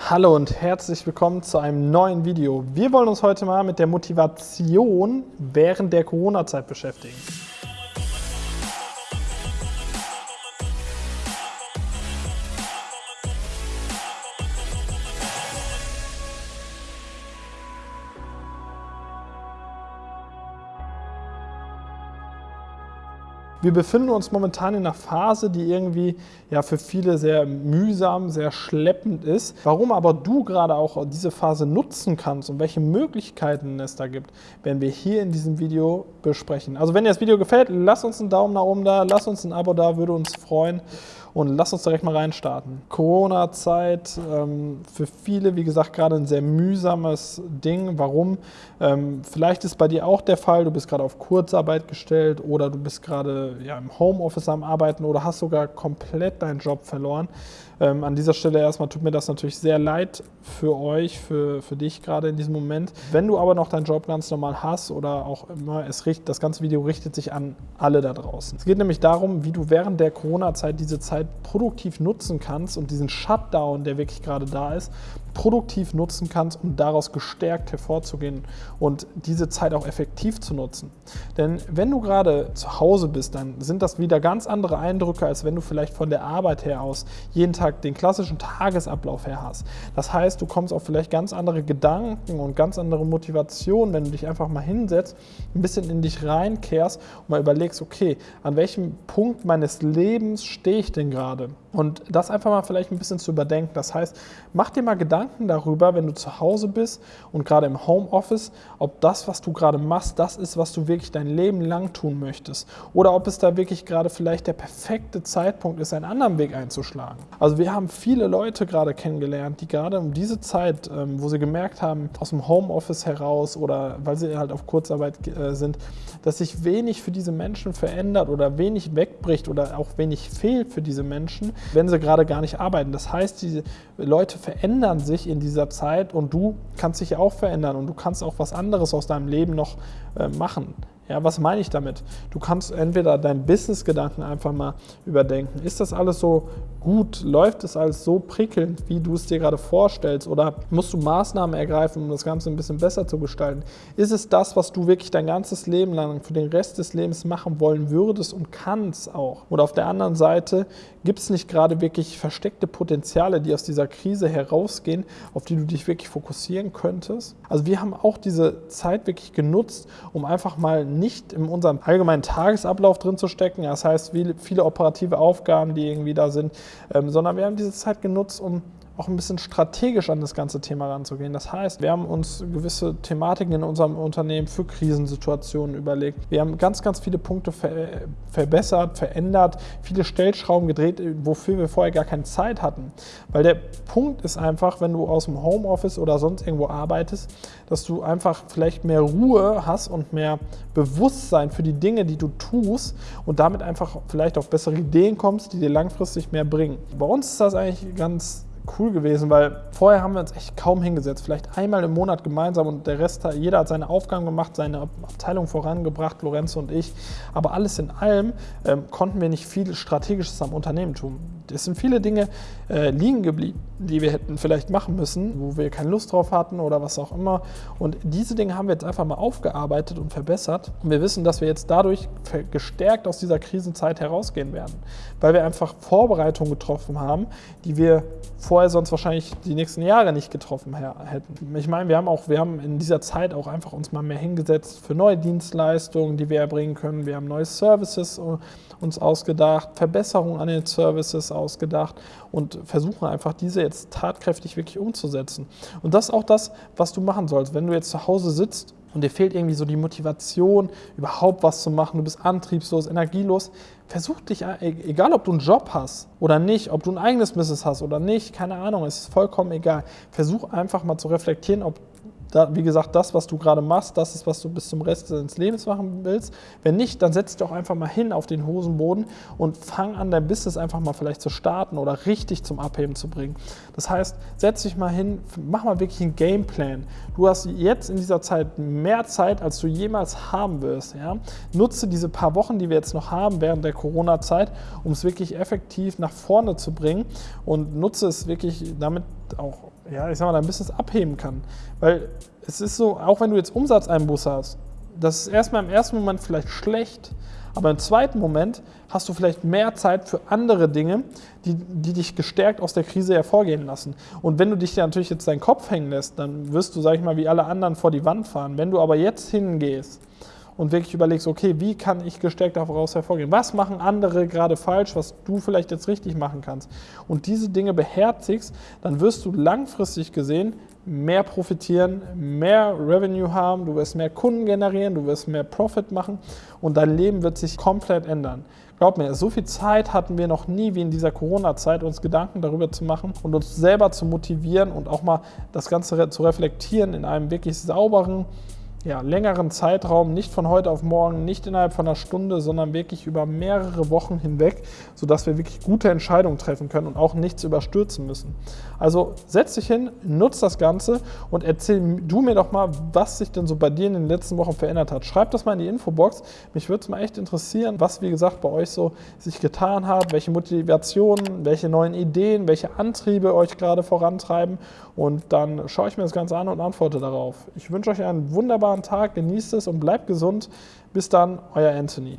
Hallo und herzlich willkommen zu einem neuen Video. Wir wollen uns heute mal mit der Motivation während der Corona-Zeit beschäftigen. Wir befinden uns momentan in einer Phase, die irgendwie ja für viele sehr mühsam, sehr schleppend ist. Warum aber du gerade auch diese Phase nutzen kannst und welche Möglichkeiten es da gibt, werden wir hier in diesem Video besprechen. Also wenn dir das Video gefällt, lass uns einen Daumen nach oben da, lass uns ein Abo da, würde uns freuen. Und lass uns direkt mal reinstarten. Corona-Zeit, ähm, für viele, wie gesagt, gerade ein sehr mühsames Ding. Warum? Ähm, vielleicht ist bei dir auch der Fall, du bist gerade auf Kurzarbeit gestellt oder du bist gerade ja, im Homeoffice am Arbeiten oder hast sogar komplett deinen Job verloren. Ähm, an dieser Stelle erstmal tut mir das natürlich sehr leid für euch, für, für dich gerade in diesem Moment. Wenn du aber noch deinen Job ganz normal hast oder auch immer, es richtet, das ganze Video richtet sich an alle da draußen. Es geht nämlich darum, wie du während der Corona-Zeit diese Zeit produktiv nutzen kannst und diesen Shutdown, der wirklich gerade da ist, produktiv nutzen kannst, um daraus gestärkt hervorzugehen und diese Zeit auch effektiv zu nutzen. Denn wenn du gerade zu Hause bist, dann sind das wieder ganz andere Eindrücke, als wenn du vielleicht von der Arbeit her aus jeden Tag den klassischen Tagesablauf her hast. Das heißt, du kommst auf vielleicht ganz andere Gedanken und ganz andere Motivationen, wenn du dich einfach mal hinsetzt, ein bisschen in dich reinkehrst und mal überlegst, okay, an welchem Punkt meines Lebens stehe ich denn gerade? Und das einfach mal vielleicht ein bisschen zu überdenken. Das heißt, mach dir mal Gedanken darüber, wenn du zu Hause bist und gerade im Homeoffice, ob das, was du gerade machst, das ist, was du wirklich dein Leben lang tun möchtest. Oder ob es da wirklich gerade vielleicht der perfekte Zeitpunkt ist, einen anderen Weg einzuschlagen. Also wir haben viele Leute gerade kennengelernt, die gerade um diese Zeit, ähm, wo sie gemerkt haben, aus dem Homeoffice heraus oder weil sie halt auf Kurzarbeit äh, sind, dass sich wenig für diese Menschen verändert oder wenig wegbricht oder auch wenig fehlt für diese Menschen, wenn sie gerade gar nicht arbeiten. Das heißt, diese Leute verändern sich in dieser Zeit und du kannst dich auch verändern und du kannst auch was anderes aus deinem Leben noch äh, machen. Ja, was meine ich damit? Du kannst entweder deinen Business-Gedanken einfach mal überdenken. Ist das alles so gut? Läuft es alles so prickelnd, wie du es dir gerade vorstellst? Oder musst du Maßnahmen ergreifen, um das Ganze ein bisschen besser zu gestalten? Ist es das, was du wirklich dein ganzes Leben lang für den Rest des Lebens machen wollen würdest und kannst auch? Oder auf der anderen Seite, gibt es nicht gerade wirklich versteckte Potenziale, die aus dieser Krise herausgehen, auf die du dich wirklich fokussieren könntest? Also wir haben auch diese Zeit wirklich genutzt, um einfach mal nicht in unserem allgemeinen Tagesablauf drin zu stecken. Das heißt, viele, operative Aufgaben, die irgendwie da sind, ähm, sondern wir haben diese Zeit genutzt, um auch ein bisschen strategisch an das ganze Thema ranzugehen. Das heißt, wir haben uns gewisse Thematiken in unserem Unternehmen für Krisensituationen überlegt. Wir haben ganz, ganz viele Punkte ver verbessert, verändert, viele Stellschrauben gedreht, wofür wir vorher gar keine Zeit hatten. Weil der Punkt ist einfach, wenn du aus dem Homeoffice oder sonst irgendwo arbeitest, dass du einfach vielleicht mehr Ruhe hast und mehr Bewusstsein für die Dinge, die du tust und damit einfach vielleicht auf bessere Ideen kommst, die dir langfristig mehr bringen. Bei uns ist das eigentlich ganz cool gewesen, weil vorher haben wir uns echt kaum hingesetzt. Vielleicht einmal im Monat gemeinsam und der Rest, jeder hat seine Aufgaben gemacht, seine Abteilung vorangebracht, Lorenzo und ich. Aber alles in allem ähm, konnten wir nicht viel Strategisches am Unternehmen tun. Es sind viele Dinge äh, liegen geblieben, die wir hätten vielleicht machen müssen, wo wir keine Lust drauf hatten oder was auch immer. Und diese Dinge haben wir jetzt einfach mal aufgearbeitet und verbessert. Und wir wissen, dass wir jetzt dadurch gestärkt aus dieser Krisenzeit herausgehen werden, weil wir einfach Vorbereitungen getroffen haben, die wir vorher sonst wahrscheinlich die nächsten Jahre nicht getroffen hätten. Ich meine, wir haben auch, wir haben in dieser Zeit auch einfach uns mal mehr hingesetzt für neue Dienstleistungen, die wir erbringen können. Wir haben neue Services äh, uns ausgedacht, Verbesserungen an den Services ausgedacht und versuchen einfach diese jetzt tatkräftig wirklich umzusetzen. Und das ist auch das, was du machen sollst. Wenn du jetzt zu Hause sitzt und dir fehlt irgendwie so die Motivation, überhaupt was zu machen, du bist antriebslos, energielos, versuch dich, e-, egal ob du einen Job hast oder nicht, ob du ein eigenes Business hast oder nicht, keine Ahnung, es ist vollkommen egal. Versuch einfach mal zu reflektieren, ob da, wie gesagt, das, was du gerade machst, das ist, was du bis zum Rest deines Lebens machen willst. Wenn nicht, dann setz dich doch einfach mal hin auf den Hosenboden und fang an, dein Business einfach mal vielleicht zu starten oder richtig zum Abheben zu bringen. Das heißt, setz dich mal hin, mach mal wirklich einen Gameplan. Du hast jetzt in dieser Zeit mehr Zeit, als du jemals haben wirst. Ja? Nutze diese paar Wochen, die wir jetzt noch haben während der Corona-Zeit, um es wirklich effektiv nach vorne zu bringen und nutze es wirklich damit auch ja, ich sag mal, dein Business abheben kann. Weil es ist so, auch wenn du jetzt Umsatzeinbuße hast, das ist erstmal im ersten Moment vielleicht schlecht, aber im zweiten Moment hast du vielleicht mehr Zeit für andere Dinge, die, die dich gestärkt aus der Krise hervorgehen lassen. Und wenn du dich natürlich jetzt deinen Kopf hängen lässt, dann wirst du, sag ich mal, wie alle anderen vor die Wand fahren. Wenn du aber jetzt hingehst und wirklich überlegst, okay, wie kann ich gestärkt daraus hervorgehen? Was machen andere gerade falsch, was du vielleicht jetzt richtig machen kannst? Und diese Dinge beherzigst, dann wirst du langfristig gesehen mehr profitieren, mehr Revenue haben, du wirst mehr Kunden generieren, du wirst mehr Profit machen und dein Leben wird sich komplett ändern. Glaub mir, so viel Zeit hatten wir noch nie wie in dieser Corona-Zeit, uns Gedanken darüber zu machen und uns selber zu motivieren und auch mal das Ganze zu reflektieren in einem wirklich sauberen, ja, längeren Zeitraum, nicht von heute auf morgen, nicht innerhalb von einer Stunde, sondern wirklich über mehrere Wochen hinweg, sodass wir wirklich gute Entscheidungen treffen können und auch nichts überstürzen müssen. Also setz dich hin, nutz das Ganze und erzähl du mir doch mal, was sich denn so bei dir in den letzten Wochen verändert hat. Schreib das mal in die Infobox. Mich würde es mal echt interessieren, was, wie gesagt, bei euch so sich getan hat, welche Motivationen, welche neuen Ideen, welche Antriebe euch gerade vorantreiben. Und dann schaue ich mir das Ganze an und antworte darauf. Ich wünsche euch einen wunderbaren Tag, genießt es und bleibt gesund. Bis dann, euer Anthony.